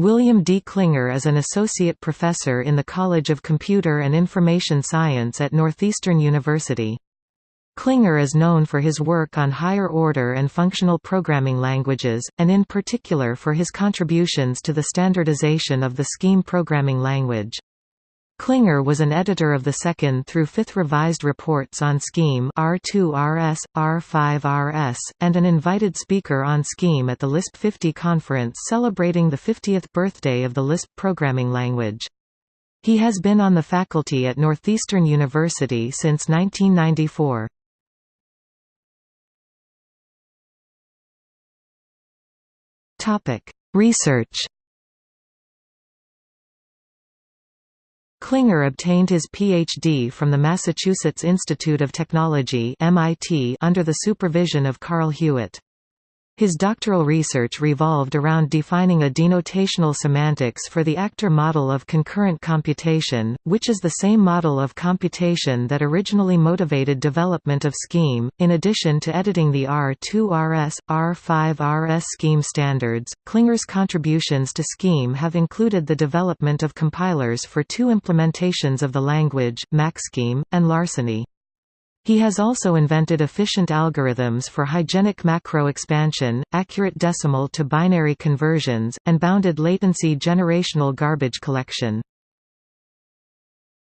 William D. Clinger is an associate professor in the College of Computer and Information Science at Northeastern University. Clinger is known for his work on higher-order and functional programming languages, and in particular for his contributions to the standardization of the Scheme programming language. Clinger was an editor of the second through fifth revised reports on Scheme R2RS, R5RS, and an invited speaker on Scheme at the Lisp 50 conference celebrating the 50th birthday of the Lisp programming language. He has been on the faculty at Northeastern University since 1994. Research Clinger obtained his Ph.D. from the Massachusetts Institute of Technology MIT under the supervision of Carl Hewitt. His doctoral research revolved around defining a denotational semantics for the actor model of concurrent computation, which is the same model of computation that originally motivated development of Scheme. In addition to editing the R2RS, R5RS Scheme standards, Clinger's contributions to Scheme have included the development of compilers for two implementations of the language, MacScheme, and Larceny. He has also invented efficient algorithms for hygienic macro expansion, accurate decimal to binary conversions, and bounded latency generational garbage collection.